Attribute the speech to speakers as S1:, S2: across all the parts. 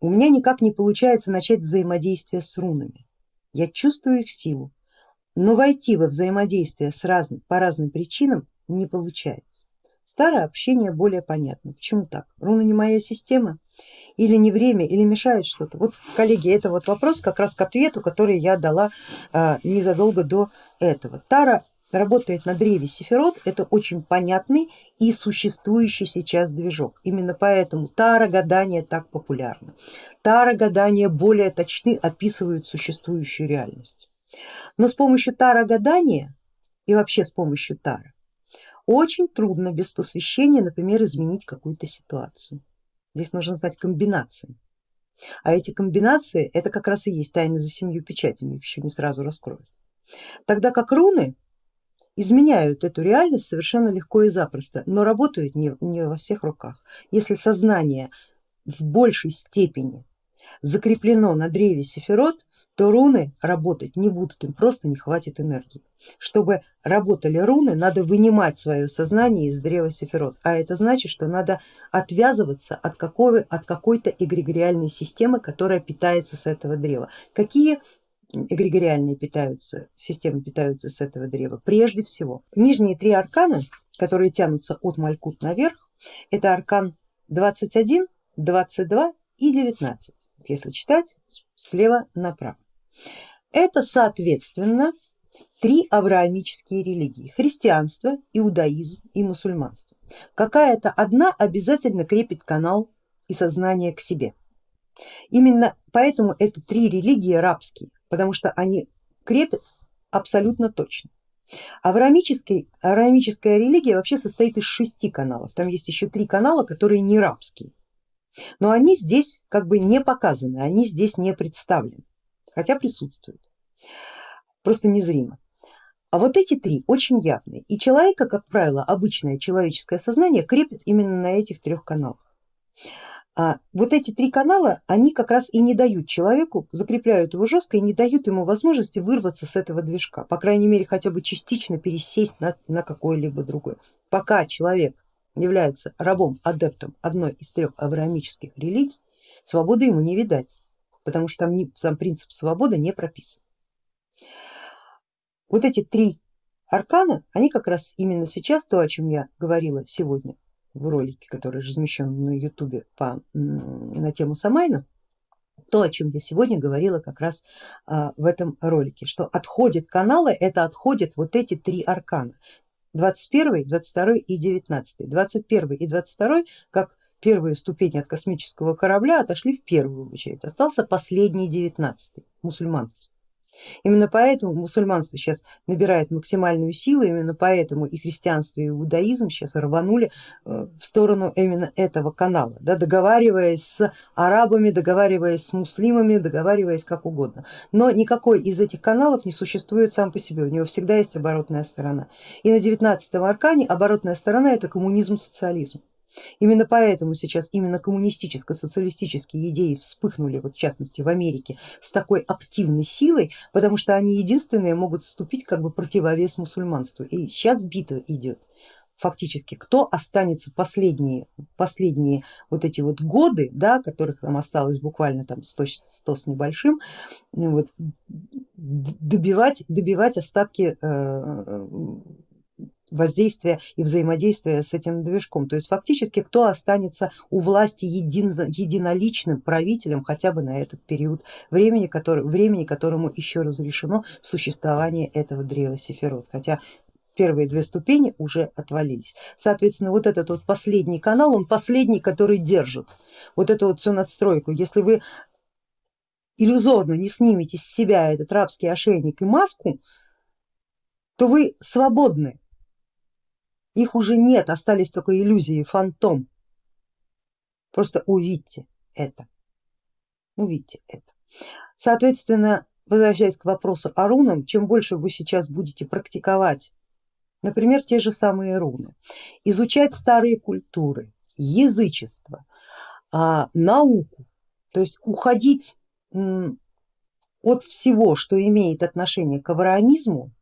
S1: у меня никак не получается начать взаимодействие с рунами. Я чувствую их силу, но войти во взаимодействие с разным, по разным причинам не получается. Старое общение более понятно. Почему так? Руна не моя система? Или не время, или мешает что-то? Вот, коллеги, это вот вопрос как раз к ответу, который я дала а, незадолго до этого. Тара работает на древе Сефирот, это очень понятный и существующий сейчас движок. Именно поэтому Тара гадания так популярна. Тара гадания более точны описывают существующую реальность. Но с помощью Тара гадания и вообще с помощью Тара очень трудно без посвящения, например, изменить какую-то ситуацию. Здесь нужно знать комбинации. А эти комбинации это как раз и есть тайны за семью печатями, их еще не сразу раскроют. Тогда как руны изменяют эту реальность совершенно легко и запросто, но работают не, не во всех руках. Если сознание в большей степени закреплено на древе Сефирот, то руны работать не будут, им просто не хватит энергии. Чтобы работали руны, надо вынимать свое сознание из древа Сефирот, а это значит, что надо отвязываться от, какого, от какой-то эгрегориальной системы, которая питается с этого древа. Какие эгрегориальные питаются, системы питаются с этого древа? Прежде всего, нижние три аркана, которые тянутся от Малькут наверх, это аркан 21, 22 и 19 если читать слева направо. Это соответственно три авраамические религии, христианство, иудаизм и мусульманство. Какая-то одна обязательно крепит канал и сознание к себе. Именно поэтому это три религии рабские, потому что они крепят абсолютно точно. Авраамическая, авраамическая религия вообще состоит из шести каналов, там есть еще три канала, которые не рабские. Но они здесь как бы не показаны, они здесь не представлены, хотя присутствуют, просто незримо. А вот эти три очень явные, и человека, как правило, обычное человеческое сознание крепит именно на этих трех каналах. А вот эти три канала, они как раз и не дают человеку, закрепляют его жестко и не дают ему возможности вырваться с этого движка, по крайней мере хотя бы частично пересесть на, на какой-либо другой. Пока человек является рабом, адептом одной из трех авраамических религий, свободы ему не видать, потому что там сам принцип свободы не прописан. Вот эти три аркана, они как раз именно сейчас, то о чем я говорила сегодня в ролике, который размещен на ютубе на тему Самайна, то, о чем я сегодня говорила как раз а, в этом ролике, что отходят каналы, это отходят вот эти три аркана. 21, 22 и 19. 21 и 22 как первые ступени от космического корабля отошли в первую очередь, остался последний 19, мусульманский. Именно поэтому мусульманство сейчас набирает максимальную силу, именно поэтому и христианство, и иудаизм сейчас рванули э, в сторону именно этого канала, да, договариваясь с арабами, договариваясь с муслимами, договариваясь как угодно. Но никакой из этих каналов не существует сам по себе, у него всегда есть оборотная сторона. И на 19 аркане оборотная сторона это коммунизм, социализм. Именно поэтому сейчас именно коммунистическо-социалистические идеи вспыхнули, вот в частности в Америке, с такой активной силой, потому что они единственные могут вступить как бы противовес мусульманству. И сейчас битва идет фактически, кто останется последние, последние вот эти вот годы, да, которых там осталось буквально там 100, 100 с небольшим, вот, добивать, добивать остатки э, воздействия и взаимодействия с этим движком. То есть фактически кто останется у власти един, единоличным правителем хотя бы на этот период времени, который, времени, которому еще разрешено существование этого древа Сефирот. Хотя первые две ступени уже отвалились. Соответственно, вот этот вот последний канал, он последний, который держит вот эту вот всю надстройку. Если вы иллюзорно не снимете с себя этот рабский ошейник и маску, то вы свободны их уже нет, остались только иллюзии, фантом. Просто увидьте это, увидьте это. Соответственно, возвращаясь к вопросу о рунам, чем больше вы сейчас будете практиковать, например, те же самые руны, изучать старые культуры, язычество, а, науку, то есть уходить от всего, что имеет отношение к авраамизму,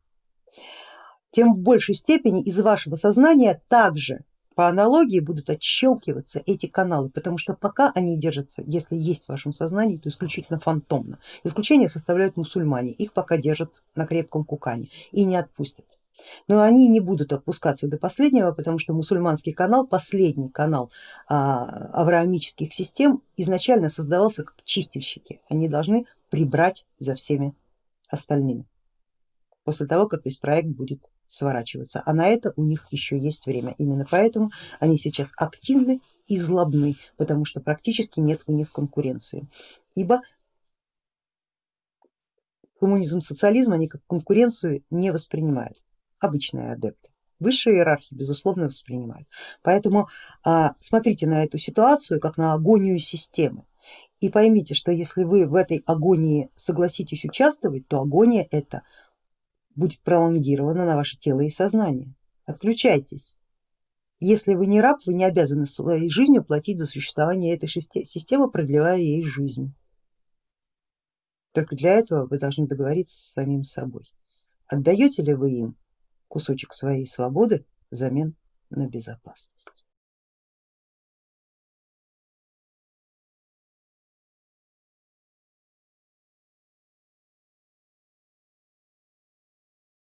S1: тем в большей степени из вашего сознания также по аналогии будут отщелкиваться эти каналы, потому что пока они держатся, если есть в вашем сознании, то исключительно фантомно. Исключение составляют мусульмане, их пока держат на крепком кукане и не отпустят. Но они не будут опускаться до последнего, потому что мусульманский канал, последний канал а, авраамических систем, изначально создавался как чистильщики, они должны прибрать за всеми остальными после того, как весь проект будет сворачиваться, а на это у них еще есть время. Именно поэтому они сейчас активны и злобны, потому что практически нет у них конкуренции. Ибо коммунизм, социализм они как конкуренцию не воспринимают, обычные адепты. Высшие иерархии безусловно воспринимают. Поэтому а, смотрите на эту ситуацию как на агонию системы. И поймите, что если вы в этой агонии согласитесь участвовать, то агония это будет пролонгировано на ваше тело и сознание. Отключайтесь. Если вы не раб, вы не обязаны своей жизнью платить за существование этой системы, продлевая ей жизнь. Только для этого вы должны договориться с самим собой. Отдаете ли вы им кусочек своей свободы взамен на безопасность?